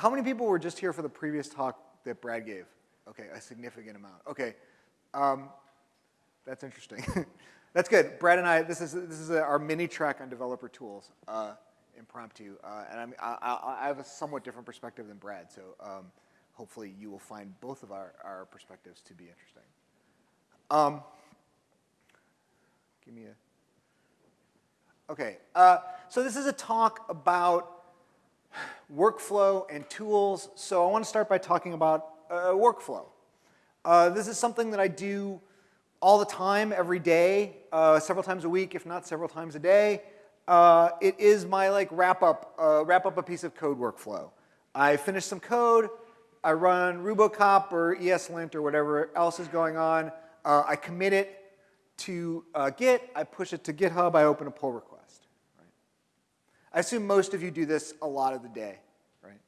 How many people were just here for the previous talk that Brad gave? Okay, a significant amount. Okay, um, that's interesting. that's good. Brad and I, this is, this is our mini track on developer tools, uh, impromptu. Uh, and I'm, I, I, have a somewhat different perspective than Brad, so um, hopefully you will find both of our, our perspectives to be interesting. Um, give me a, okay. Uh, so this is a talk about workflow and tools. So I want to start by talking about uh, workflow. Uh, this is something that I do all the time, every day, uh, several times a week, if not several times a day. Uh, it is my like wrap up, uh, wrap up a piece of code workflow. I finish some code, I run Rubocop or ESLint or whatever else is going on. Uh, I commit it to Git, I push it to GitHub, I open a pull request. I assume most of you do this a lot of the day, right?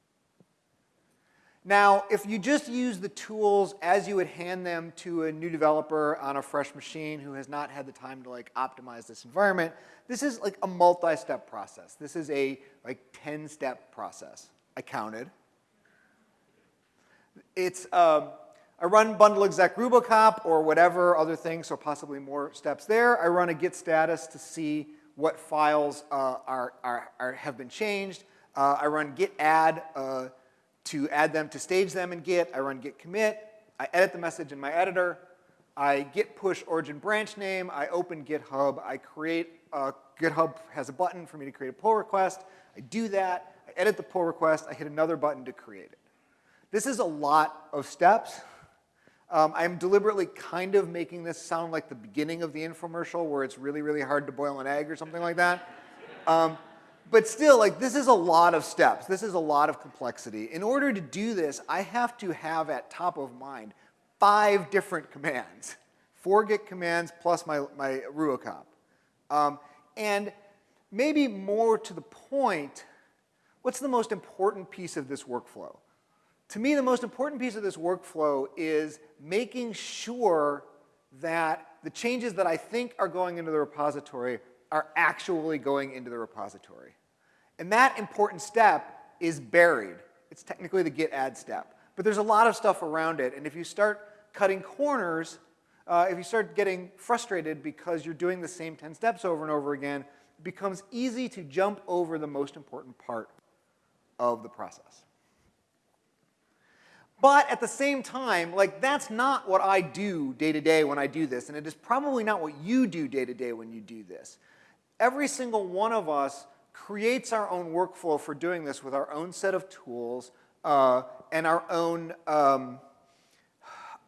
Now, if you just use the tools as you would hand them to a new developer on a fresh machine who has not had the time to like optimize this environment, this is like a multi-step process. This is a like 10-step process. I counted. It's um, I run bundle exec rubocop or whatever other things, so possibly more steps there. I run a git status to see what files uh, are, are, are, have been changed. Uh, I run git add uh, to add them to stage them in Git. I run git commit. I edit the message in my editor. I git push origin branch name. I open GitHub. I create, uh, GitHub has a button for me to create a pull request. I do that. I edit the pull request. I hit another button to create it. This is a lot of steps. Um, I'm deliberately kind of making this sound like the beginning of the infomercial where it's really, really hard to boil an egg or something like that. Um, but still, like this is a lot of steps. This is a lot of complexity. In order to do this, I have to have at top of mind five different commands. Four Git commands plus my, my Rubocop. Um, and maybe more to the point, what's the most important piece of this workflow? To me, the most important piece of this workflow is making sure that the changes that I think are going into the repository are actually going into the repository. And that important step is buried. It's technically the git add step. But there's a lot of stuff around it, and if you start cutting corners, uh, if you start getting frustrated because you're doing the same 10 steps over and over again, it becomes easy to jump over the most important part of the process. But at the same time, like that's not what I do day to day when I do this, and it is probably not what you do day to day when you do this. Every single one of us creates our own workflow for doing this with our own set of tools uh, and our own, um,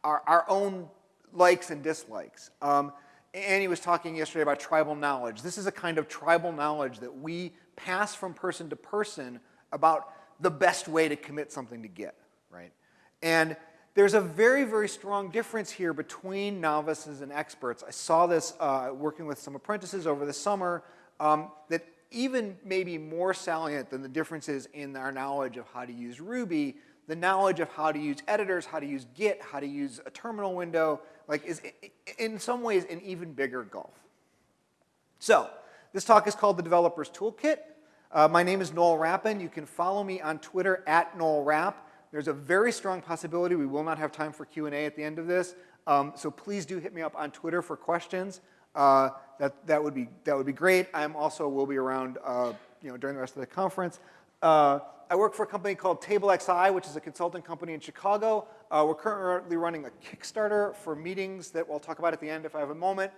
our, our, own likes and dislikes. Um, Annie was talking yesterday about tribal knowledge. This is a kind of tribal knowledge that we pass from person to person about the best way to commit something to Git, right? And there's a very, very strong difference here between novices and experts. I saw this uh, working with some apprentices over the summer um, that even maybe more salient than the differences in our knowledge of how to use Ruby, the knowledge of how to use editors, how to use Git, how to use a terminal window, like is in some ways an even bigger gulf. So this talk is called the Developer's Toolkit. Uh, my name is Noel Rappin. You can follow me on Twitter at Noel Rapp. There's a very strong possibility we will not have time for Q&A at the end of this. Um, so please do hit me up on Twitter for questions. Uh, that, that, would be, that would be great. I'm also will be around uh, you know, during the rest of the conference. Uh, I work for a company called TableXI, which is a consulting company in Chicago. Uh, we're currently running a Kickstarter for meetings that we'll talk about at the end if I have a moment.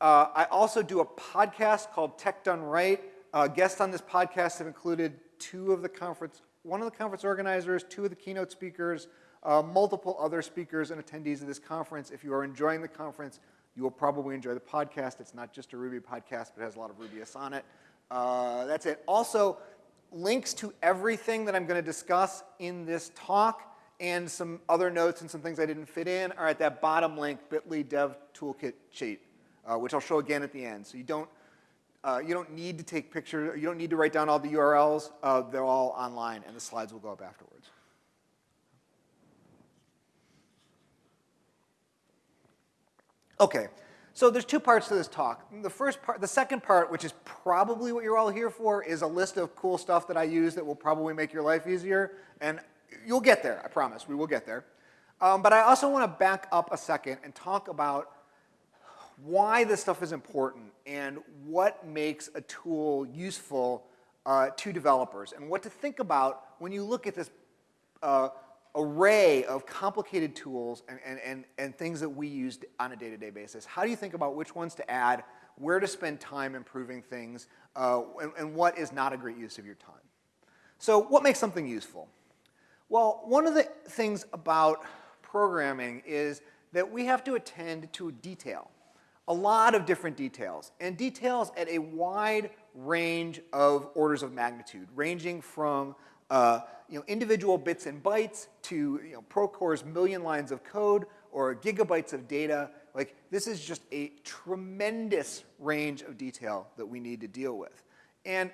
Uh, I also do a podcast called Tech Done Right. Uh, guests on this podcast have included two of the conference one of the conference organizers, two of the keynote speakers, uh, multiple other speakers and attendees of this conference. If you are enjoying the conference, you will probably enjoy the podcast. It's not just a Ruby podcast, but it has a lot of Rubyists on it. Uh, that's it. Also, links to everything that I'm going to discuss in this talk and some other notes and some things I didn't fit in are at that bottom link, bit.ly dev toolkit sheet, uh, which I'll show again at the end. So you don't uh, you don't need to take pictures. You don't need to write down all the URLs. Uh, they're all online, and the slides will go up afterwards. Okay, So there's two parts to this talk. The first part, the second part, which is probably what you're all here for, is a list of cool stuff that I use that will probably make your life easier. And you'll get there, I promise, we will get there. Um, but I also want to back up a second and talk about why this stuff is important and what makes a tool useful uh, to developers and what to think about when you look at this uh, array of complicated tools and, and, and, and things that we use on a day-to-day -day basis. How do you think about which ones to add, where to spend time improving things, uh, and, and what is not a great use of your time? So what makes something useful? Well, one of the things about programming is that we have to attend to detail, a lot of different details, and details at a wide range of orders of magnitude, ranging from uh, you know, individual bits and bytes to you know, Procore's million lines of code or gigabytes of data. Like this is just a tremendous range of detail that we need to deal with. And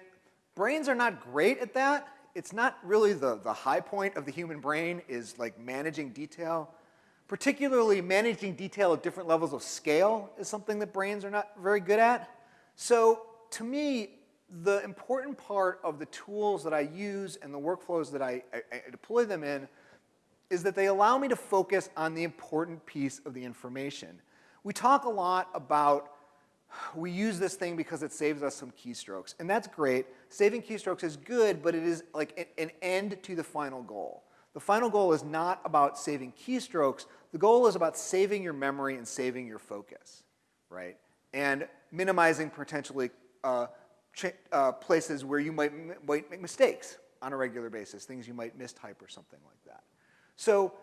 brains are not great at that. It's not really the, the high point of the human brain is like managing detail. Particularly managing detail at different levels of scale is something that brains are not very good at. So to me, the important part of the tools that I use and the workflows that I, I, I, deploy them in is that they allow me to focus on the important piece of the information. We talk a lot about we use this thing because it saves us some keystrokes, and that's great. Saving keystrokes is good, but it is like an end to the final goal. The final goal is not about saving keystrokes. The goal is about saving your memory and saving your focus, right? And minimizing potentially uh, uh, places where you might, might make mistakes on a regular basis, things you might mistype or something like that. So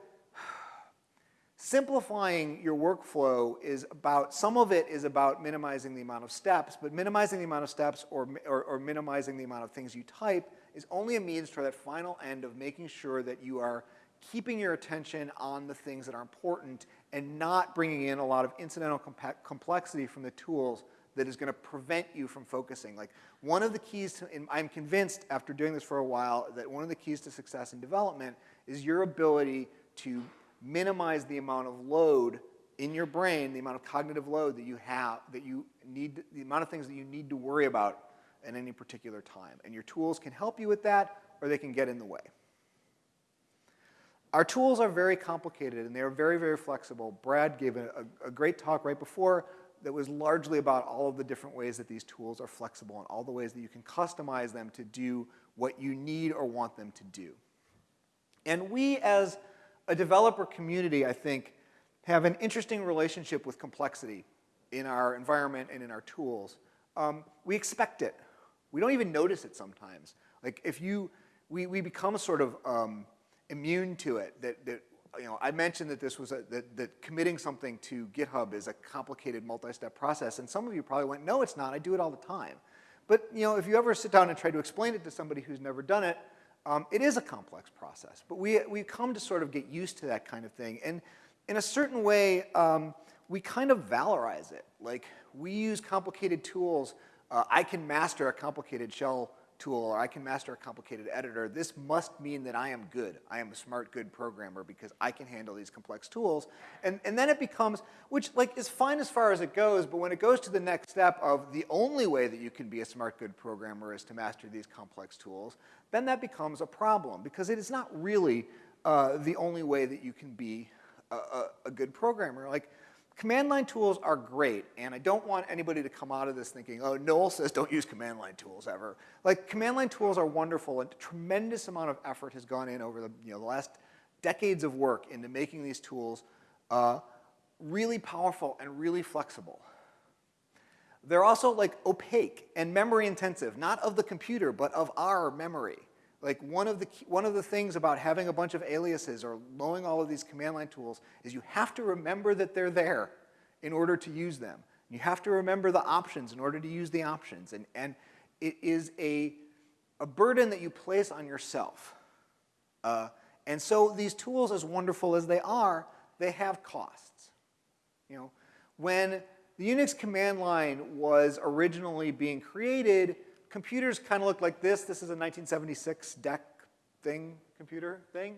simplifying your workflow is about, some of it is about minimizing the amount of steps, but minimizing the amount of steps or, or, or minimizing the amount of things you type is only a means for that final end of making sure that you are keeping your attention on the things that are important and not bringing in a lot of incidental complexity from the tools that is going to prevent you from focusing. Like one of the keys to, I'm convinced after doing this for a while that one of the keys to success in development is your ability to minimize the amount of load in your brain, the amount of cognitive load that you have, that you need, the amount of things that you need to worry about at any particular time. And your tools can help you with that or they can get in the way. Our tools are very complicated and they are very, very flexible. Brad gave a, a, great talk right before that was largely about all of the different ways that these tools are flexible and all the ways that you can customize them to do what you need or want them to do. And we as a developer community, I think, have an interesting relationship with complexity in our environment and in our tools. Um, we expect it. We don't even notice it sometimes. Like if you, we, we become sort of um, immune to it, that, that you know, I mentioned that this was a, that, that committing something to GitHub is a complicated multi-step process, and some of you probably went, no, it's not, I do it all the time. But you know, if you ever sit down and try to explain it to somebody who's never done it, um, it is a complex process. But we, we come to sort of get used to that kind of thing. And in a certain way, um, we kind of valorize it. Like, we use complicated tools. Uh, I can master a complicated shell tool or I can master a complicated editor, this must mean that I am good. I am a smart, good programmer because I can handle these complex tools. And, and then it becomes, which like is fine as far as it goes, but when it goes to the next step of the only way that you can be a smart, good programmer is to master these complex tools, then that becomes a problem because it is not really uh, the only way that you can be a, a, a good programmer. Like, Command line tools are great, and I don't want anybody to come out of this thinking, oh, Noel says don't use command line tools ever. Like, command line tools are wonderful, and a tremendous amount of effort has gone in over the, you know, the last decades of work into making these tools uh, really powerful and really flexible. They're also like opaque and memory intensive, not of the computer, but of our memory. Like one of, the, one of the things about having a bunch of aliases or knowing all of these command line tools is you have to remember that they're there in order to use them. You have to remember the options in order to use the options. And, and it is a, a burden that you place on yourself. Uh, and so these tools, as wonderful as they are, they have costs. You know, when the Unix command line was originally being created, computers kind of look like this. This is a 1976 DEC thing, computer thing.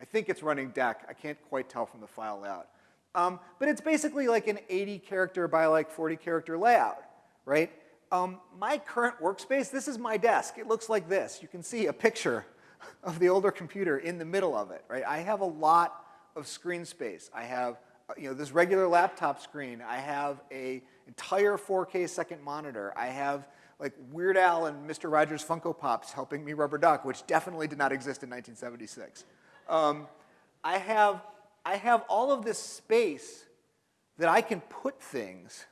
I think it's running DEC. I can't quite tell from the file layout. Um, but it's basically like an 80 character by like 40 character layout, right? Um, my current workspace, this is my desk. It looks like this. You can see a picture of the older computer in the middle of it, right? I have a lot of screen space. I have, uh, you know, this regular laptop screen. I have a entire 4K second monitor. I have like Weird Al and Mr. Rogers Funko Pops helping me rubber duck, which definitely did not exist in 1976. Um, I, have, I have all of this space that I can put things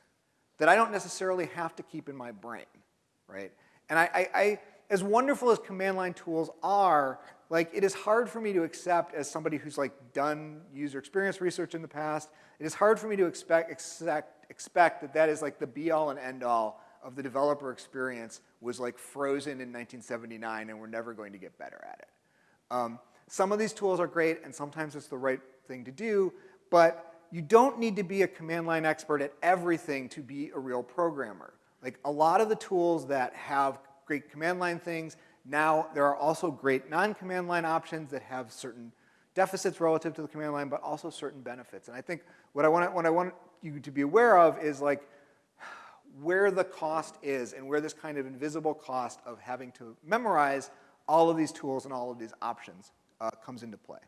that I don't necessarily have to keep in my brain, right? And I, I, I as wonderful as command line tools are, like it is hard for me to accept as somebody who's like done user experience research in the past, it is hard for me to expect, expect, expect that that is like the be all and end all of the developer experience was like frozen in 1979 and we're never going to get better at it. Um, some of these tools are great and sometimes it's the right thing to do, but you don't need to be a command line expert at everything to be a real programmer. Like a lot of the tools that have great command line things, now there are also great non-command line options that have certain deficits relative to the command line, but also certain benefits. And I think what I want, what I want you to be aware of is like where the cost is and where this kind of invisible cost of having to memorize all of these tools and all of these options uh, comes into play.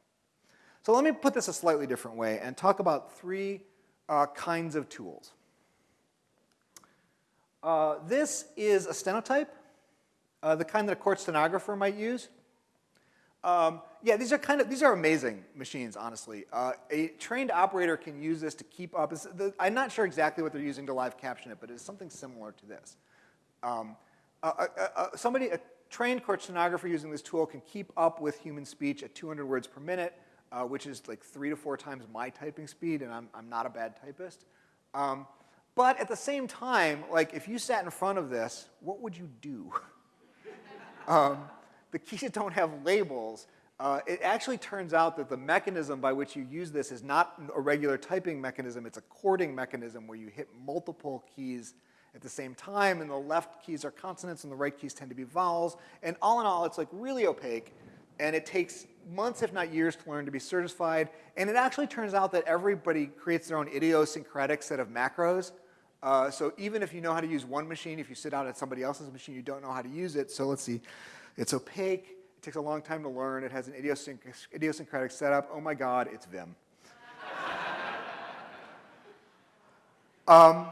So let me put this a slightly different way and talk about three uh, kinds of tools. Uh, this is a stenotype, uh, the kind that a court stenographer might use. Um, yeah, these are kind of, these are amazing machines, honestly. Uh, a trained operator can use this to keep up. The, I'm not sure exactly what they're using to live caption it, but it's something similar to this. Um, uh, uh, somebody, a trained court stenographer using this tool can keep up with human speech at 200 words per minute, uh, which is like three to four times my typing speed, and I'm, I'm not a bad typist. Um, but at the same time, like if you sat in front of this, what would you do? um, the keys don't have labels. Uh, it actually turns out that the mechanism by which you use this is not a regular typing mechanism, it's a chording mechanism where you hit multiple keys at the same time, and the left keys are consonants and the right keys tend to be vowels. And all in all, it's like really opaque, and it takes months, if not years, to learn to be certified. And it actually turns out that everybody creates their own idiosyncratic set of macros. Uh, so even if you know how to use one machine, if you sit out at somebody else's machine, you don't know how to use it. So let's see, it's opaque, takes a long time to learn, it has an idiosyncratic setup. Oh my God, it's Vim. um,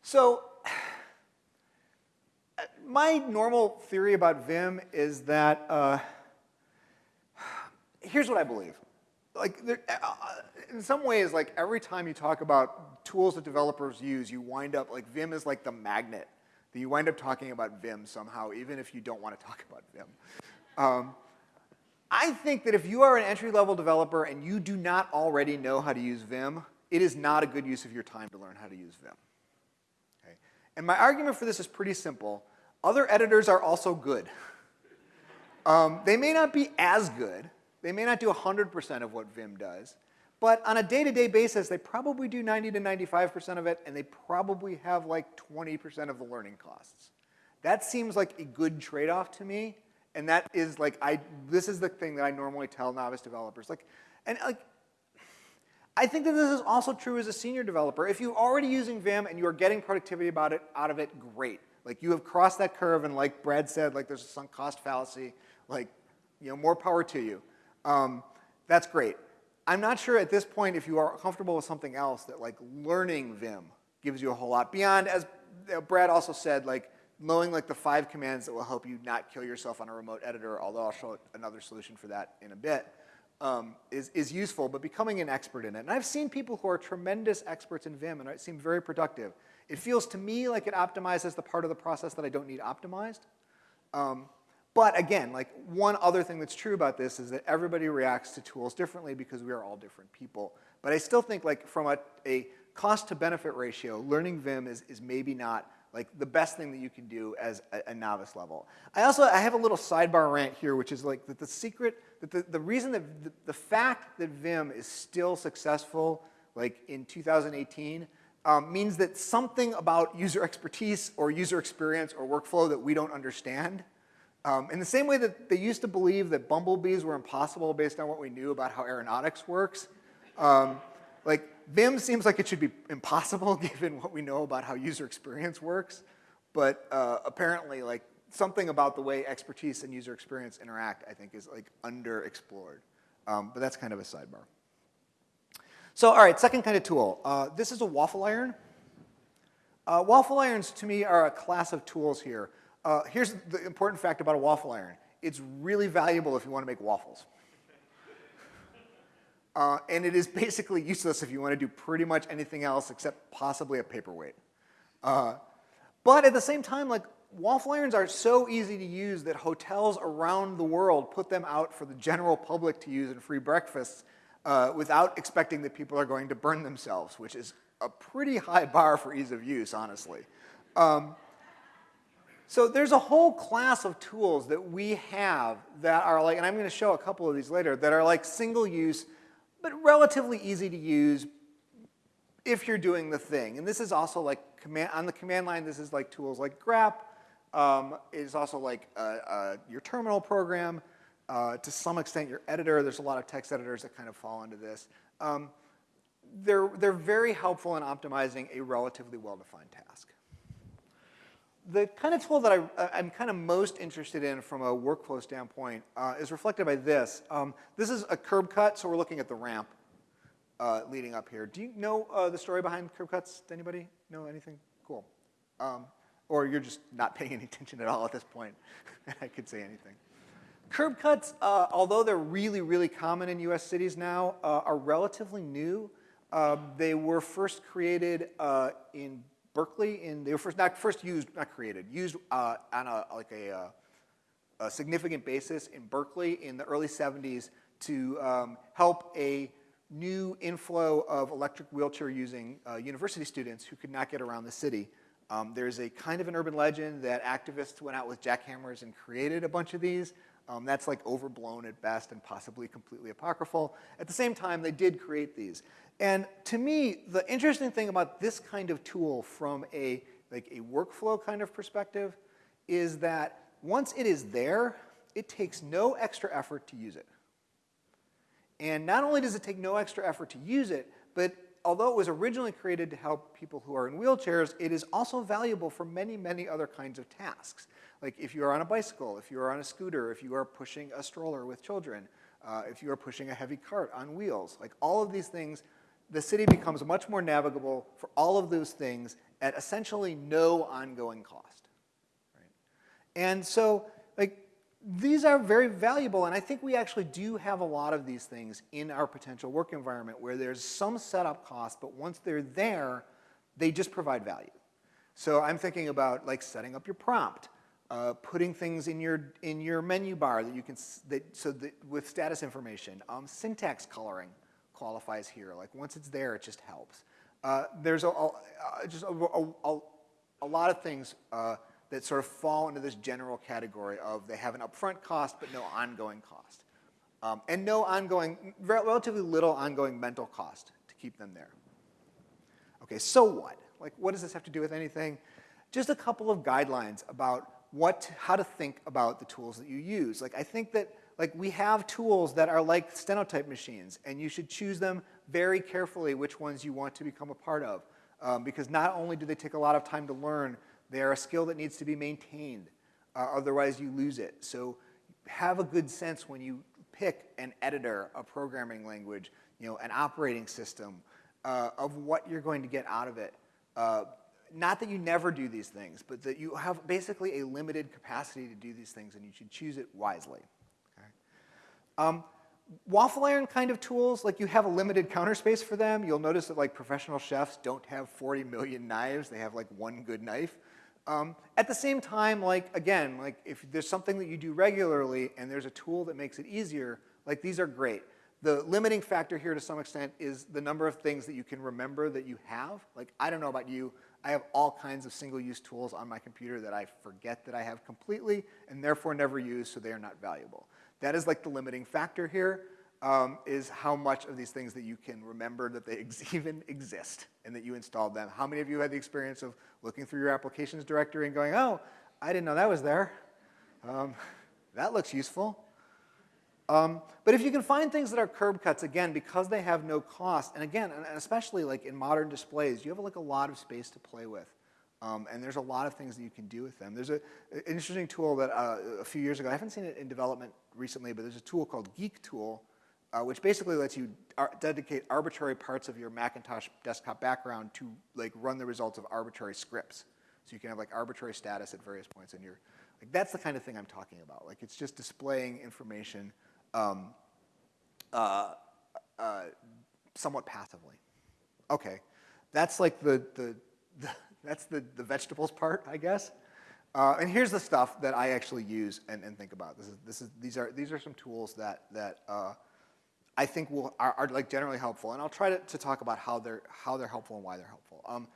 so my normal theory about Vim is that, uh, here's what I believe. Like, there, uh, in some ways, like every time you talk about tools that developers use, you wind up, like Vim is like the magnet you wind up talking about Vim somehow, even if you don't want to talk about Vim. Um, I think that if you are an entry-level developer and you do not already know how to use Vim, it is not a good use of your time to learn how to use Vim. Okay? And my argument for this is pretty simple. Other editors are also good. um, they may not be as good. They may not do 100% of what Vim does. But on a day-to-day -day basis, they probably do 90 to 95% of it, and they probably have like 20% of the learning costs. That seems like a good trade-off to me, and that is like, I, this is the thing that I normally tell novice developers. Like, and like, I think that this is also true as a senior developer. If you're already using Vim and you are getting productivity about it, out of it, great. Like you have crossed that curve, and like Brad said, like there's a sunk cost fallacy, like, you know, more power to you. Um, that's great. I'm not sure at this point if you are comfortable with something else that like learning Vim gives you a whole lot beyond, as Brad also said, like knowing like the five commands that will help you not kill yourself on a remote editor, although I'll show another solution for that in a bit, um, is, is useful, but becoming an expert in it. And I've seen people who are tremendous experts in Vim and it seem very productive. It feels to me like it optimizes the part of the process that I don't need optimized. Um, but again, like one other thing that's true about this is that everybody reacts to tools differently because we are all different people. But I still think like from a, a cost to benefit ratio, learning Vim is, is maybe not like the best thing that you can do as a, a, novice level. I also, I have a little sidebar rant here, which is like that the secret, that the, the reason that the, the fact that Vim is still successful like in 2018 um, means that something about user expertise or user experience or workflow that we don't understand um, in the same way that they used to believe that bumblebees were impossible based on what we knew about how aeronautics works, Um, like Vim seems like it should be impossible given what we know about how user experience works, but uh, apparently like something about the way expertise and user experience interact, I think, is like underexplored. Um, but that's kind of a sidebar. So, all right, second kind of tool. Uh, this is a waffle iron. Uh, waffle irons, to me, are a class of tools here. Uh, here's the important fact about a waffle iron. It's really valuable if you want to make waffles. Uh, and it is basically useless if you want to do pretty much anything else except possibly a paperweight. Uh, but at the same time, like waffle irons are so easy to use that hotels around the world put them out for the general public to use in free breakfasts uh, without expecting that people are going to burn themselves, which is a pretty high bar for ease of use, honestly. Um, so there's a whole class of tools that we have that are like, and I'm going to show a couple of these later, that are like single use, but relatively easy to use if you're doing the thing. And this is also like command, on the command line, this is like tools like grep. Um, it is also like uh, uh, your terminal program. Uh, to some extent, your editor. There's a lot of text editors that kind of fall into this. Um, they're, they're very helpful in optimizing a relatively well-defined task. The kind of tool that I, am kind of most interested in from a workflow standpoint uh, is reflected by this. Um, this is a curb cut, so we're looking at the ramp uh, leading up here. Do you know uh, the story behind curb cuts? Anybody know anything? Cool. Um, or you're just not paying any attention at all at this point. I could say anything. Curb cuts, uh, although they're really, really common in US cities now, uh, are relatively new. Uh, they were first created uh, in Berkeley, in, they were first, not first used, not created, used uh, on a, like a, uh, a, significant basis in Berkeley in the early 70s to um, help a new inflow of electric wheelchair using university students who could not get around the city. Um, there's a kind of an urban legend that activists went out with jackhammers and created a bunch of these. Um, that's like overblown at best and possibly completely apocryphal. At the same time, they did create these. And to me, the interesting thing about this kind of tool from a, like a workflow kind of perspective is that once it is there, it takes no extra effort to use it. And not only does it take no extra effort to use it, but although it was originally created to help people who are in wheelchairs, it is also valuable for many, many other kinds of tasks. Like if you are on a bicycle, if you are on a scooter, if you are pushing a stroller with children, uh, if you are pushing a heavy cart on wheels, like all of these things, the city becomes much more navigable for all of those things at essentially no ongoing cost. Right? And so like these are very valuable, and I think we actually do have a lot of these things in our potential work environment where there's some setup cost, but once they're there, they just provide value. So I'm thinking about like setting up your prompt, uh, putting things in your in your menu bar that you can that so that with status information. Um, syntax coloring qualifies here. Like once it's there, it just helps. Uh, there's a, a, just a, a, a, lot of things uh, that sort of fall into this general category of they have an upfront cost but no ongoing cost. Um, and no ongoing, relatively little ongoing mental cost to keep them there. Okay, so what? Like what does this have to do with anything? Just a couple of guidelines about what, how to think about the tools that you use. Like I think that like we have tools that are like stenotype machines and you should choose them very carefully which ones you want to become a part of. Um, because not only do they take a lot of time to learn, they are a skill that needs to be maintained. Uh, otherwise you lose it. So have a good sense when you pick an editor, a programming language, you know, an operating system uh, of what you're going to get out of it. Uh, not that you never do these things, but that you have basically a limited capacity to do these things and you should choose it wisely. Okay? Um, waffle iron kind of tools, like you have a limited counter space for them. You'll notice that like professional chefs don't have 40 million knives. They have like one good knife. Um, at the same time, like again, like if there's something that you do regularly and there's a tool that makes it easier, like these are great. The limiting factor here to some extent is the number of things that you can remember that you have. Like I don't know about you, I have all kinds of single-use tools on my computer that I forget that I have completely and therefore never use, so they are not valuable. That is like the limiting factor here, um, is how much of these things that you can remember that they ex even exist and that you installed them. How many of you had the experience of looking through your applications directory and going, oh, I didn't know that was there. Um, that looks useful. Um, but if you can find things that are curb cuts, again, because they have no cost, and again, and especially like in modern displays, you have like a lot of space to play with. Um, and there's a lot of things that you can do with them. There's a, an interesting tool that uh, a few years ago, I haven't seen it in development recently, but there's a tool called GeekTool, uh, which basically lets you ar dedicate arbitrary parts of your Macintosh desktop background to like run the results of arbitrary scripts. So you can have like arbitrary status at various points in your, like that's the kind of thing I'm talking about. Like it's just displaying information um, uh, uh, somewhat passively. Okay, that's like the, the, the that's the, the vegetables part, I guess. Uh, and here's the stuff that I actually use and, and think about. This is, this is, these, are, these are some tools that, that uh, I think will, are, are, like generally helpful. And I'll try to, to, talk about how they're, how they're helpful and why they're helpful. Um,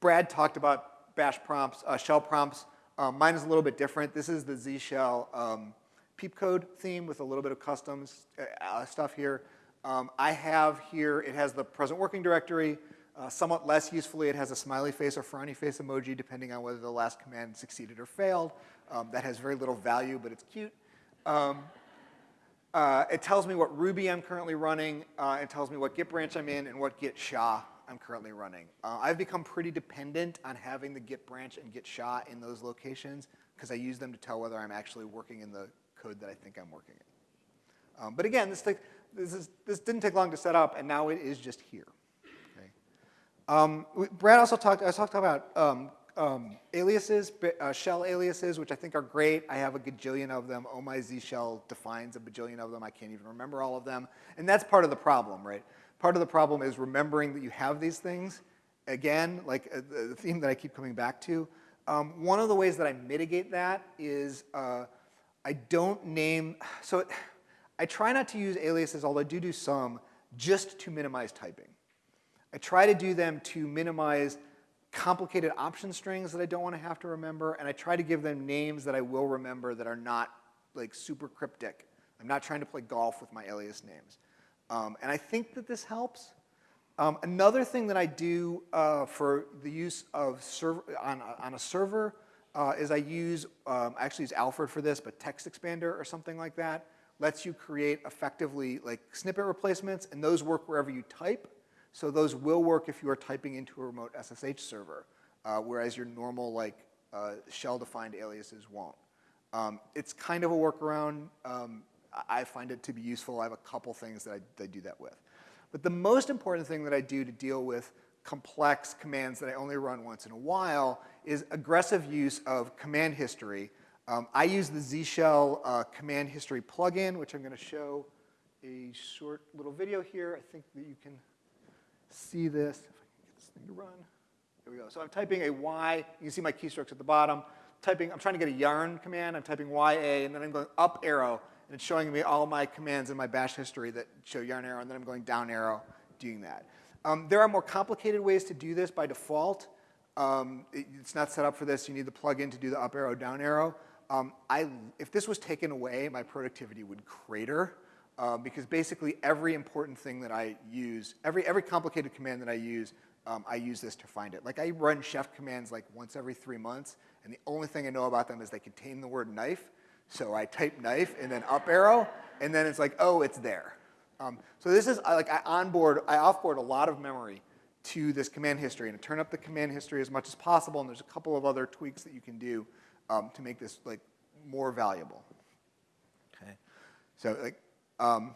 Brad talked about bash prompts, uh, shell prompts. Um, mine is a little bit different. This is the Z shell um, PeepCode theme with a little bit of customs uh, uh, stuff here. Um, I have here, it has the present working directory. Uh, somewhat less usefully, it has a smiley face or frowny face emoji depending on whether the last command succeeded or failed. Um, that has very little value, but it's cute. Um, uh, it tells me what Ruby I'm currently running. Uh, it tells me what Git branch I'm in and what Git SHA I'm currently running. Uh, I've become pretty dependent on having the Git branch and Git SHA in those locations because I use them to tell whether I'm actually working in the code that I think I'm working in. Um, but again, this, this, is, this didn't take long to set up, and now it is just here. Okay. Um, Brad also talked, I talked about um, um, aliases, uh, shell aliases, which I think are great. I have a gajillion of them. Oh my Z shell defines a bajillion of them. I can't even remember all of them. And that's part of the problem, right? Part of the problem is remembering that you have these things. Again, like uh, the theme that I keep coming back to. Um, one of the ways that I mitigate that is uh, I don't name, so I try not to use aliases, although I do do some, just to minimize typing. I try to do them to minimize complicated option strings that I don't want to have to remember, and I try to give them names that I will remember that are not like super cryptic. I'm not trying to play golf with my alias names. Um, and I think that this helps. Um, another thing that I do uh, for the use of server, on, on a server uh, is I use, um, I actually use Alfred for this, but TextExpander or something like that lets you create effectively like snippet replacements, and those work wherever you type. So those will work if you are typing into a remote SSH server, uh, whereas your normal like uh, shell-defined aliases won't. Um, it's kind of a workaround. Um, I find it to be useful. I have a couple things that I, that I do that with. But the most important thing that I do to deal with complex commands that I only run once in a while is aggressive use of command history. Um, I use the Z Shell uh, command history plugin, which I'm going to show a short little video here. I think that you can see this. If I can get this thing to run. There we go. So I'm typing a Y. You can see my keystrokes at the bottom. Typing, I'm trying to get a yarn command. I'm typing YA, and then I'm going up arrow, and it's showing me all my commands in my bash history that show yarn arrow, and then I'm going down arrow doing that. Um, there are more complicated ways to do this by default. Um, it, it's not set up for this. You need the plugin to do the up arrow, down arrow. Um, I, if this was taken away, my productivity would crater uh, because basically every important thing that I use, every, every complicated command that I use, um, I use this to find it. Like I run chef commands like once every three months, and the only thing I know about them is they contain the word knife. So I type knife and then up arrow, and then it's like, oh, it's there. Um, so this is like I onboard, I offboard a lot of memory to this command history, and I turn up the command history as much as possible, and there's a couple of other tweaks that you can do um, to make this like more valuable. Okay, so like um,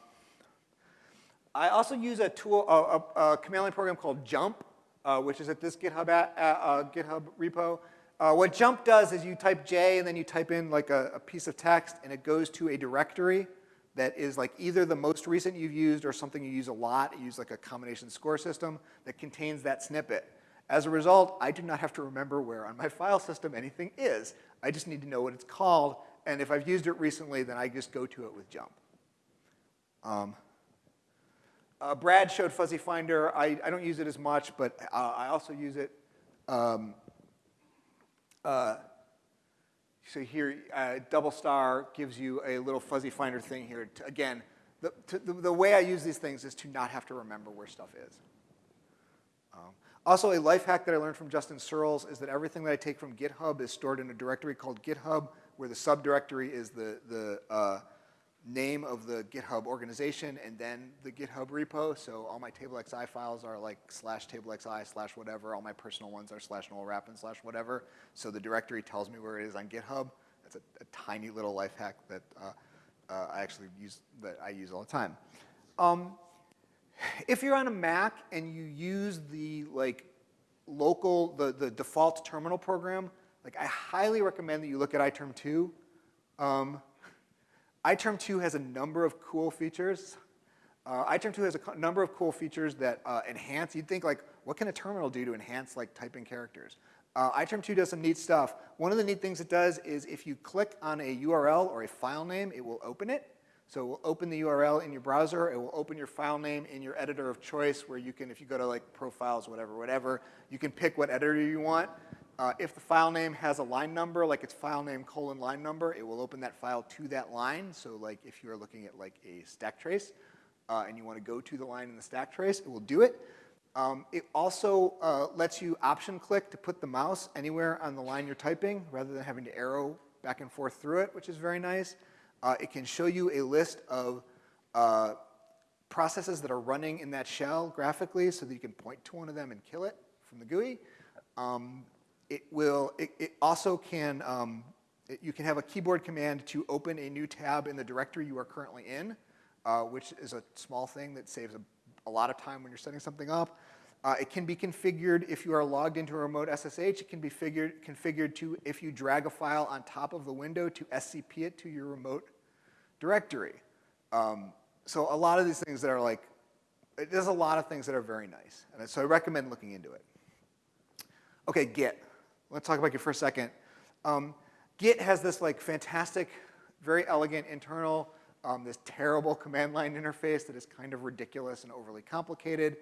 I also use a tool, a, a, a command line program called Jump, uh, which is at this GitHub, at, uh, uh, GitHub repo. Uh, what Jump does is you type J and then you type in like a, a, piece of text and it goes to a directory that is like either the most recent you've used or something you use a lot. You use like a combination score system that contains that snippet. As a result, I do not have to remember where on my file system anything is. I just need to know what it's called. And if I've used it recently, then I just go to it with jump. Um, uh, Brad showed Fuzzy Finder. I, I, don't use it as much, but uh, I also use it. Um, uh, so here, uh, double star gives you a little Fuzzy Finder thing here. To, again, the, to, the, the, way I use these things is to not have to remember where stuff is. Um, also, a life hack that I learned from Justin Searls is that everything that I take from GitHub is stored in a directory called GitHub, where the subdirectory is the, the uh, name of the GitHub organization and then the GitHub repo. So all my TableXI files are like slash TableXI slash whatever. All my personal ones are slash Noel Rappin slash whatever. So the directory tells me where it is on GitHub. That's a, a tiny little life hack that uh, uh, I actually use, that I use all the time. Um, if you're on a Mac and you use the like local, the, the default terminal program, like I highly recommend that you look at iTerm 2. Um, iTerm 2 has a number of cool features. Uh, iTerm 2 has a number of cool features that uh, enhance, you'd think like, what can a terminal do to enhance like typing characters? Uh, iTerm 2 does some neat stuff. One of the neat things it does is if you click on a URL or a file name, it will open it. So it will open the URL in your browser. It will open your file name in your editor of choice where you can, if you go to like profiles, whatever, whatever, you can pick what editor you want. Uh, if the file name has a line number, like it's file name colon line number, it will open that file to that line. So like if you're looking at like a stack trace uh, and you want to go to the line in the stack trace, it will do it. Um, it also uh, lets you option click to put the mouse anywhere on the line you're typing rather than having to arrow back and forth through it, which is very nice. Uh, it can show you a list of uh, processes that are running in that shell graphically so that you can point to one of them and kill it from the GUI. Um, it will, it, it also can, um, it, you can have a keyboard command to open a new tab in the directory you are currently in, uh, which is a small thing that saves a, a, lot of time when you're setting something up. Uh, it can be configured if you are logged into a remote SSH. It can be figured, configured to if you drag a file on top of the window to SCP it to your remote directory. Um, so a lot of these things that are like, there's a lot of things that are very nice. And so I recommend looking into it. Okay, Git. Let's talk about Git for a second. Um, Git has this like fantastic, very elegant internal, um, this terrible command line interface that is kind of ridiculous and overly complicated.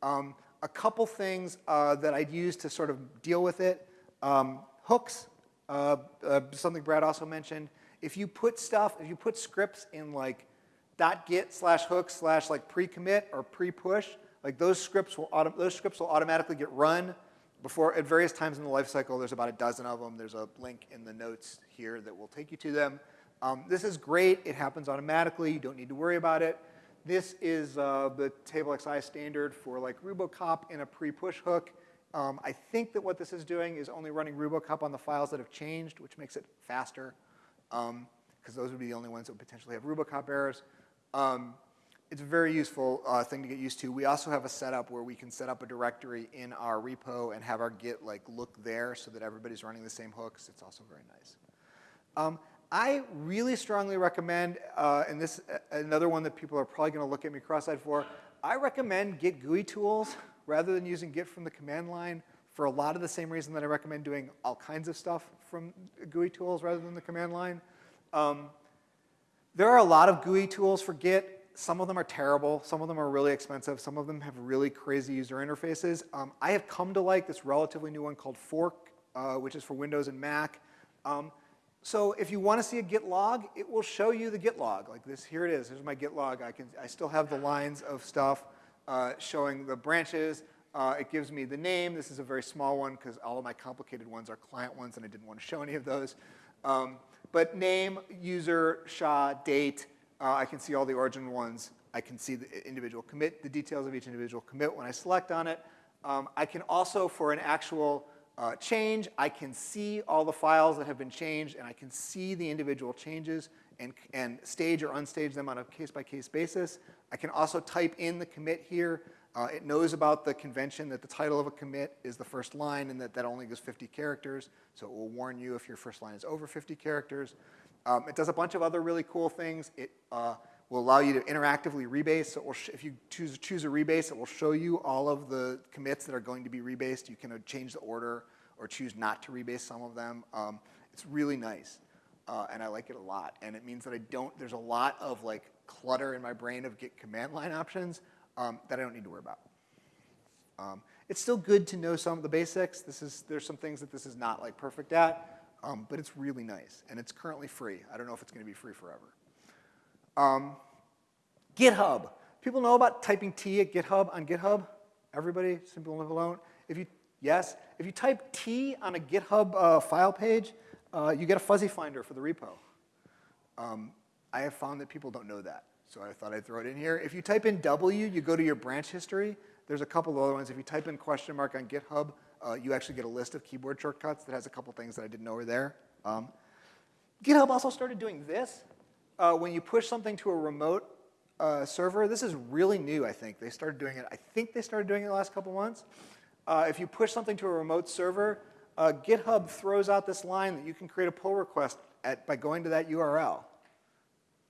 Um, a couple things uh, that I'd use to sort of deal with it. Um, hooks, uh, uh, something Brad also mentioned. If you put stuff, if you put scripts in like .git slash hook slash like pre-commit or pre-push, like those scripts will those scripts will automatically get run before at various times in the life cycle. There's about a dozen of them. There's a link in the notes here that will take you to them. Um, this is great. It happens automatically. You don't need to worry about it. This is uh, the TableXI standard for like Rubocop in a pre-push hook. Um, I think that what this is doing is only running Rubocop on the files that have changed, which makes it faster, because um, those would be the only ones that would potentially have Rubocop errors. Um, it's a very useful uh, thing to get used to. We also have a setup where we can set up a directory in our repo and have our Git like look there so that everybody's running the same hooks. It's also very nice. Um, I really strongly recommend, uh, and this uh, another one that people are probably going to look at me cross-eyed for, I recommend Git GUI tools rather than using Git from the command line for a lot of the same reason that I recommend doing all kinds of stuff from GUI tools rather than the command line. Um, there are a lot of GUI tools for Git. Some of them are terrible. Some of them are really expensive. Some of them have really crazy user interfaces. Um, I have come to like this relatively new one called Fork, uh, which is for Windows and Mac. Um, so if you want to see a git log, it will show you the git log. Like this, here it is. Here's my git log. I, can, I still have the lines of stuff uh, showing the branches. Uh, it gives me the name. This is a very small one because all of my complicated ones are client ones and I didn't want to show any of those. Um, but name, user, SHA, date, uh, I can see all the origin ones. I can see the individual commit, the details of each individual commit when I select on it. Um, I can also, for an actual uh, change, I can see all the files that have been changed and I can see the individual changes and, and stage or unstage them on a case-by-case -case basis. I can also type in the commit here. Uh, it knows about the convention that the title of a commit is the first line and that that only goes 50 characters. So it will warn you if your first line is over 50 characters. Um, it does a bunch of other really cool things. It uh, will allow you to interactively rebase. So if you choose, choose a rebase, it will show you all of the commits that are going to be rebased. You can uh, change the order or choose not to rebase some of them. Um, it's really nice, uh, and I like it a lot. And it means that I don't, there's a lot of like clutter in my brain of Git command line options um, that I don't need to worry about. Um, it's still good to know some of the basics. This is, there's some things that this is not like perfect at, um, but it's really nice, and it's currently free. I don't know if it's going to be free forever. Um, GitHub. People know about typing T at GitHub on GitHub? Everybody? Simple and alone? If you, yes? If you type T on a GitHub uh, file page, uh, you get a fuzzy finder for the repo. Um, I have found that people don't know that. So I thought I'd throw it in here. If you type in W, you go to your branch history. There's a couple other ones. If you type in question mark on GitHub, uh, you actually get a list of keyboard shortcuts that has a couple things that I didn't know were there. Um, GitHub also started doing this. Uh, when you push something to a remote uh, server, this is really new, I think. They started doing it, I think they started doing it the last couple months. Uh, if you push something to a remote server, uh, GitHub throws out this line that you can create a pull request at, by going to that URL.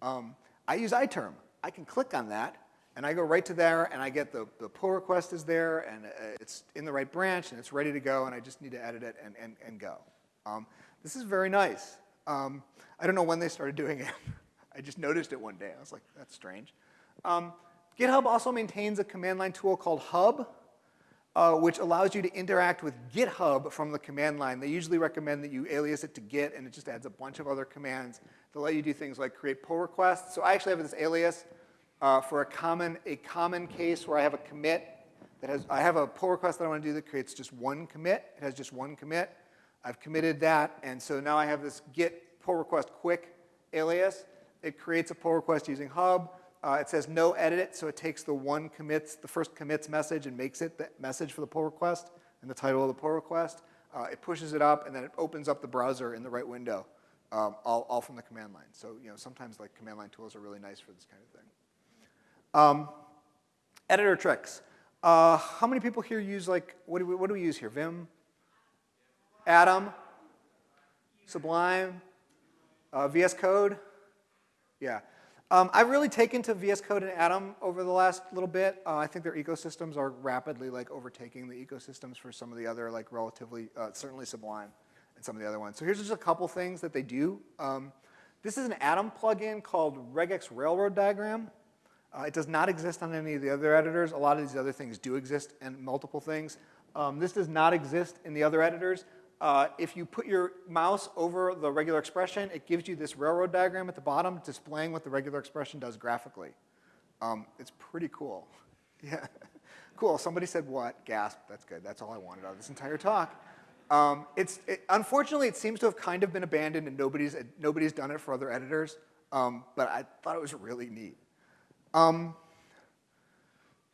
Um, I use iTerm. I can click on that, and I go right to there, and I get the, the pull request is there, and uh, it's in the right branch, and it's ready to go, and I just need to edit it and, and, and go. Um, this is very nice. Um, I don't know when they started doing it. I just noticed it one day. I was like, that's strange. Um, GitHub also maintains a command line tool called Hub, uh, which allows you to interact with GitHub from the command line. They usually recommend that you alias it to Git, and it just adds a bunch of other commands to let you do things like create pull requests. So I actually have this alias uh, for a common, a common case where I have a commit that has, I have a pull request that I want to do that creates just one commit. It has just one commit. I've committed that, and so now I have this git pull request quick alias. It creates a pull request using Hub. Uh, it says no edit, so it takes the one commits, the first commits message and makes it the message for the pull request and the title of the pull request. Uh, it pushes it up and then it opens up the browser in the right window, um, all, all from the command line. So you know, sometimes like command line tools are really nice for this kind of thing. Um, editor tricks. Uh, how many people here use like, what do, we, what do we use here? Vim? Atom? Sublime? Uh, VS Code? Yeah. Um, I've really taken to VS Code and Atom over the last little bit. Uh, I think their ecosystems are rapidly like overtaking the ecosystems for some of the other like relatively, uh, certainly Sublime and some of the other ones. So here's just a couple things that they do. Um, this is an Atom plugin called regex railroad diagram. Uh, it does not exist on any of the other editors. A lot of these other things do exist in multiple things. Um, this does not exist in the other editors. Uh, if you put your mouse over the regular expression, it gives you this railroad diagram at the bottom displaying what the regular expression does graphically. Um, it's pretty cool. Yeah, cool. Somebody said what? Gasp. That's good. That's all I wanted out of this entire talk. Um, it's, it, unfortunately, it seems to have kind of been abandoned and nobody's, nobody's done it for other editors, um, but I thought it was really neat. Um,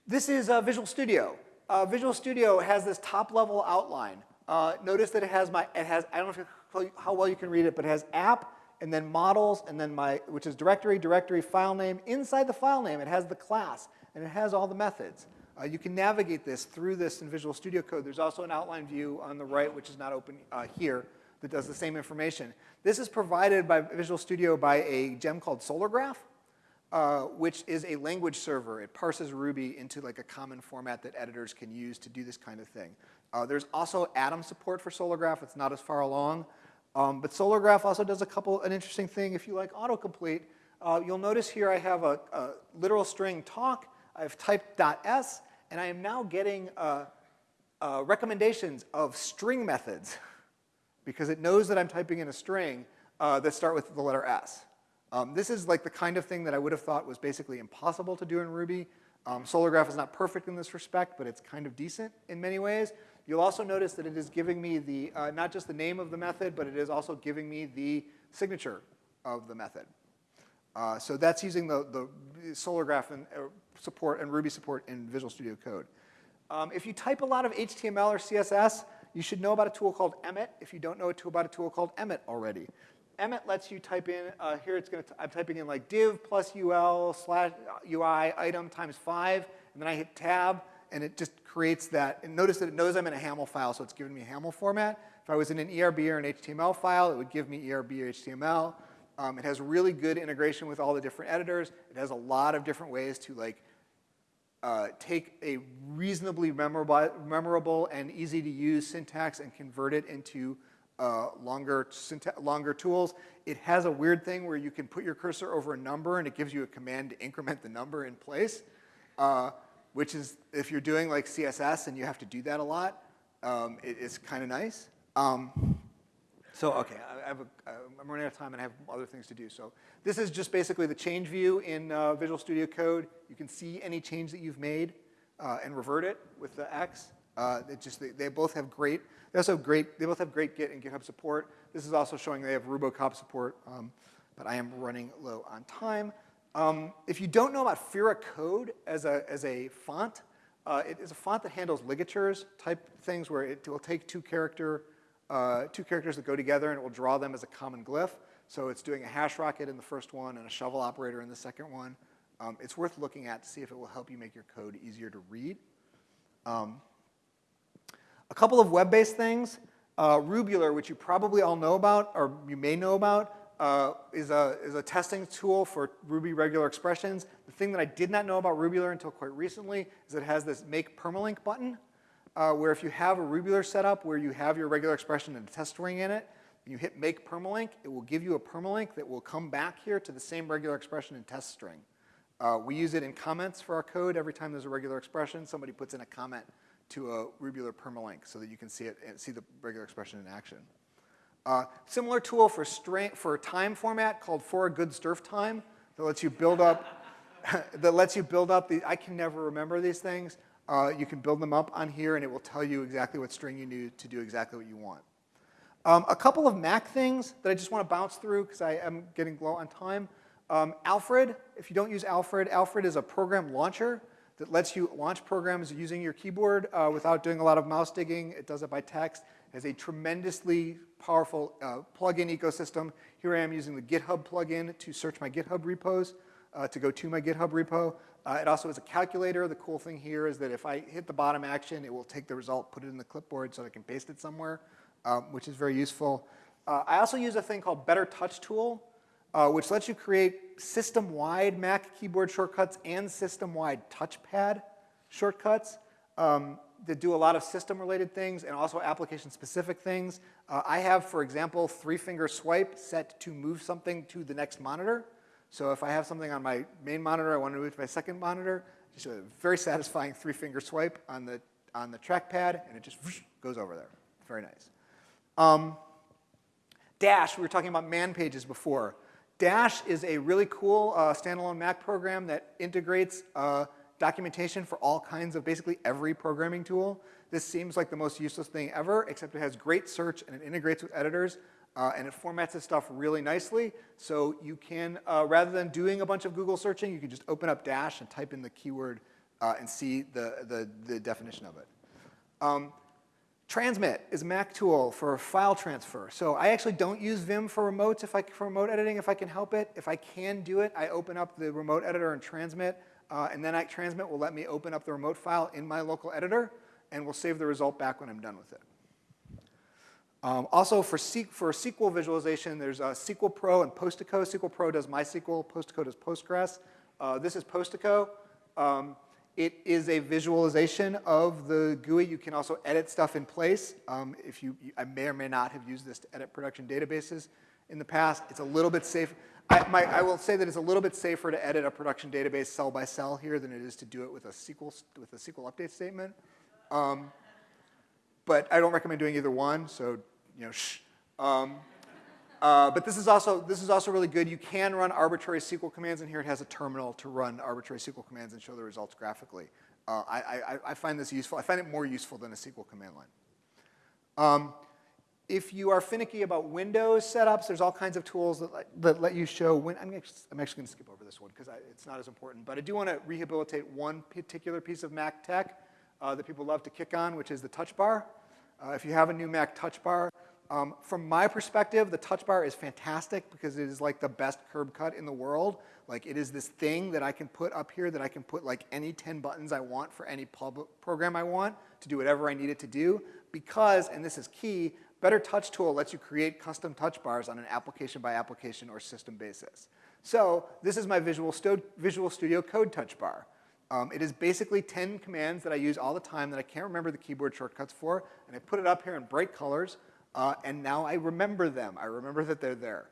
this is uh, Visual Studio. Uh, Visual Studio has this top level outline. Uh, notice that it has my, it has, I don't know how well you can read it, but it has app and then models and then my, which is directory, directory, file name. Inside the file name, it has the class and it has all the methods. Uh, you can navigate this through this in Visual Studio Code. There's also an outline view on the right, which is not open uh, here, that does the same information. This is provided by Visual Studio by a gem called Solargraph, uh, which is a language server. It parses Ruby into like a common format that editors can use to do this kind of thing. Uh, there's also Atom support for Solargraph. It's not as far along. Um, but Solargraph also does a couple, an interesting thing. If you like autocomplete, uh, you'll notice here I have a, a, literal string talk. I've typed .s, and I am now getting uh, uh, recommendations of string methods because it knows that I'm typing in a string that start with the letter s. Um, this is like the kind of thing that I would have thought was basically impossible to do in Ruby. Um, Solargraph is not perfect in this respect, but it's kind of decent in many ways. You'll also notice that it is giving me the, uh, not just the name of the method, but it is also giving me the signature of the method. Uh, so that's using the, the Solargraph and, uh, support and Ruby support in Visual Studio Code. Um, if you type a lot of HTML or CSS, you should know about a tool called Emmet if you don't know about a tool called Emmet already. Emmet lets you type in, uh, here it's to, I'm typing in like div plus ul slash ui item times five, and then I hit tab, and it just creates that. And notice that it knows I'm in a HAML file, so it's giving me HAML format. If I was in an ERB or an HTML file, it would give me ERB or HTML. Um, it has really good integration with all the different editors. It has a lot of different ways to like uh, take a reasonably memorable, memorable and easy to use syntax and convert it into uh, longer, longer tools. It has a weird thing where you can put your cursor over a number and it gives you a command to increment the number in place. Uh, which is if you're doing like CSS and you have to do that a lot, um, it, it's kind of nice. Um, so okay, I have a, I'm running out of time and I have other things to do. So this is just basically the change view in uh, Visual Studio Code. You can see any change that you've made uh, and revert it with the X. Uh, just they, they, both have great. They also have great. They both have great Git and GitHub support. This is also showing they have Rubocop support. Um, but I am running low on time. Um, if you don't know about Fira Code as a, as a font, uh, it is a font that handles ligatures type things where it will take two character, uh, two characters that go together and it will draw them as a common glyph. So it's doing a hash rocket in the first one and a shovel operator in the second one. Um, it's worth looking at to see if it will help you make your code easier to read. Um, a couple of web-based things. Uh, Rubular, which you probably all know about, or you may know about, uh, is, a, is a testing tool for Ruby regular expressions. The thing that I did not know about Rubular until quite recently is it has this make permalink button, uh, where if you have a Rubular setup where you have your regular expression and a test string in it, you hit make permalink, it will give you a permalink that will come back here to the same regular expression and test string. Uh, we use it in comments for our code. Every time there's a regular expression, somebody puts in a comment to a Rubular permalink so that you can see it and see the regular expression in action. Uh, similar tool for, for time format called for a good strftime that lets you build up that lets you build up the I can never remember these things. Uh, you can build them up on here and it will tell you exactly what string you need to do exactly what you want. Um, a couple of Mac things that I just want to bounce through because I am getting low on time. Um, Alfred, if you don't use Alfred, Alfred is a program launcher that lets you launch programs using your keyboard uh, without doing a lot of mouse digging. It does it by text. It has a tremendously powerful uh, plugin ecosystem. Here I am using the GitHub plugin to search my GitHub repos, uh, to go to my GitHub repo. Uh, it also has a calculator. The cool thing here is that if I hit the bottom action, it will take the result, put it in the clipboard so I can paste it somewhere, um, which is very useful. Uh, I also use a thing called Better Touch Tool, uh, which lets you create system-wide Mac keyboard shortcuts and system-wide touchpad shortcuts um, that do a lot of system-related things and also application-specific things. Uh, I have, for example, three-finger swipe set to move something to the next monitor. So if I have something on my main monitor, I want to move to my second monitor, just a very satisfying three-finger swipe on the, on the trackpad, and it just whoosh, goes over there. Very nice. Um, Dash, we were talking about man pages before. Dash is a really cool uh, standalone Mac program that integrates uh, documentation for all kinds of basically every programming tool. This seems like the most useless thing ever, except it has great search and it integrates with editors uh, and it formats this stuff really nicely. So you can, uh, rather than doing a bunch of Google searching, you can just open up Dash and type in the keyword uh, and see the, the, the, definition of it. Um, Transmit is a Mac tool for file transfer. So I actually don't use Vim for remotes if I, for remote editing if I can help it. If I can do it, I open up the remote editor and transmit, uh, and then I transmit will let me open up the remote file in my local editor, and will save the result back when I'm done with it. Um, also for, for SQL visualization, there's uh, Sequel Pro and Postico. Sequel Pro does MySQL, Postico does Postgres. Uh, this is Postico. Um, it is a visualization of the GUI. You can also edit stuff in place. Um, if you, I may or may not have used this to edit production databases in the past. It's a little bit safe. I, my, I will say that it's a little bit safer to edit a production database cell by cell here than it is to do it with a SQL, with a SQL update statement. Um, but I don't recommend doing either one, so you know, shh. Um, uh, but this is also this is also really good. You can run arbitrary SQL commands in here. It has a terminal to run arbitrary SQL commands and show the results graphically. Uh, I, I, I, find this useful. I find it more useful than a SQL command line. Um, if you are finicky about Windows setups, there's all kinds of tools that, let, that let you show. When, I'm, actually, I'm actually going to skip over this one because it's not as important. But I do want to rehabilitate one particular piece of Mac tech uh, that people love to kick on, which is the touch bar. Uh, if you have a new Mac touch bar, um, from my perspective, the touch bar is fantastic because it is like the best curb cut in the world. Like it is this thing that I can put up here that I can put like any 10 buttons I want for any program I want to do whatever I need it to do because, and this is key, Better Touch Tool lets you create custom touch bars on an application by application or system basis. So this is my Visual, Stu Visual Studio Code touch bar. Um, it is basically 10 commands that I use all the time that I can't remember the keyboard shortcuts for, and I put it up here in bright colors uh, and now I remember them. I remember that they're there.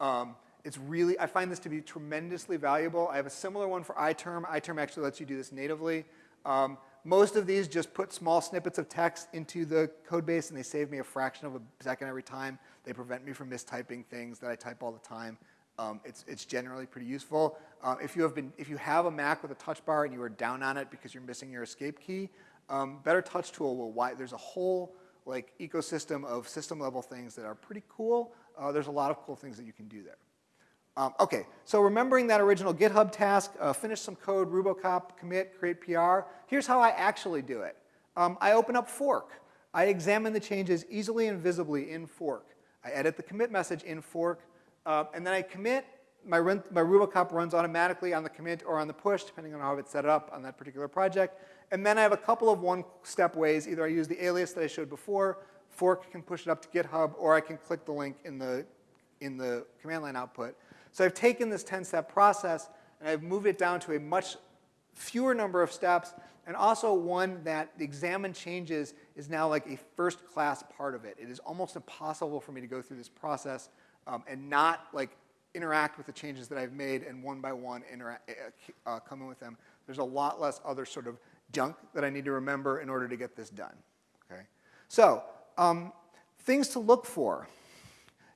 Um, it's really, I find this to be tremendously valuable. I have a similar one for iTerm. iTerm actually lets you do this natively. Um, most of these just put small snippets of text into the code base and they save me a fraction of a second every time. They prevent me from mistyping things that I type all the time. Um, it's, it's generally pretty useful. Uh, if, you have been, if you have a Mac with a touch bar and you are down on it because you're missing your escape key, um, Better Touch Tool will, there's a whole like ecosystem of system level things that are pretty cool. Uh, there's a lot of cool things that you can do there. Um, okay, so remembering that original GitHub task, uh, finish some code, Rubocop, commit, create PR. Here's how I actually do it. Um, I open up fork. I examine the changes easily and visibly in fork. I edit the commit message in fork, uh, and then I commit. My, my Rubocop runs automatically on the commit or on the push, depending on how it's set up on that particular project. And then I have a couple of one-step ways. Either I use the alias that I showed before, fork can push it up to GitHub, or I can click the link in the, in the command line output. So I've taken this 10-step process and I've moved it down to a much fewer number of steps and also one that the examine changes is now like a first class part of it. It is almost impossible for me to go through this process um, and not like interact with the changes that I've made and one by one interact, uh, uh, come in with them. There's a lot less other sort of junk that I need to remember in order to get this done, okay? So um, things to look for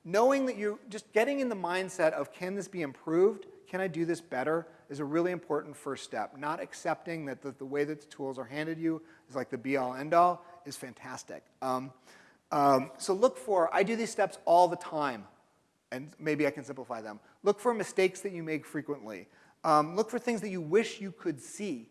knowing that you're just getting in the mindset of can this be improved, can I do this better, is a really important first step. Not accepting that the, the way that the tools are handed you is like the be-all, end-all is fantastic. Um, um, so look for, I do these steps all the time, and maybe I can simplify them. Look for mistakes that you make frequently. Um, look for things that you wish you could see,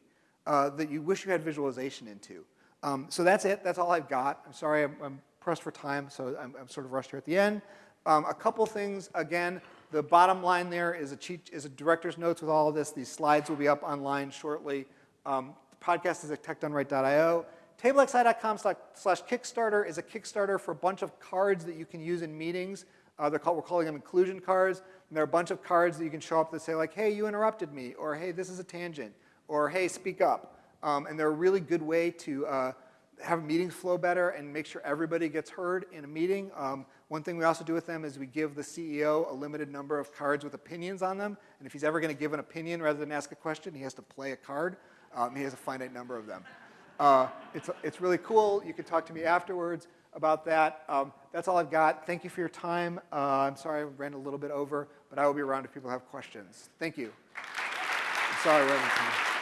uh, that you wish you had visualization into. Um, so that's it, that's all I've got. I'm sorry, I'm, I'm pressed for time, so I'm, I'm sort of rushed here at the end. Um, a couple things, again, the bottom line there is a, cheat, is a director's notes with all of this. These slides will be up online shortly. Um, the podcast is at techdoneright.io. TableXI.com slash Kickstarter is a Kickstarter for a bunch of cards that you can use in meetings. Uh, called, we're calling them inclusion cards. And there are a bunch of cards that you can show up that say like, hey, you interrupted me, or hey, this is a tangent, or hey, speak up. Um, and they're a really good way to uh, have meetings flow better and make sure everybody gets heard in a meeting. Um, one thing we also do with them is we give the CEO a limited number of cards with opinions on them. And if he's ever going to give an opinion rather than ask a question, he has to play a card. Um, he has a finite number of them. Uh, it's, it's really cool. You can talk to me afterwards about that. Um, that's all I've got. Thank you for your time. Uh, I'm sorry I ran a little bit over, but I will be around if people have questions. Thank you. I'm sorry.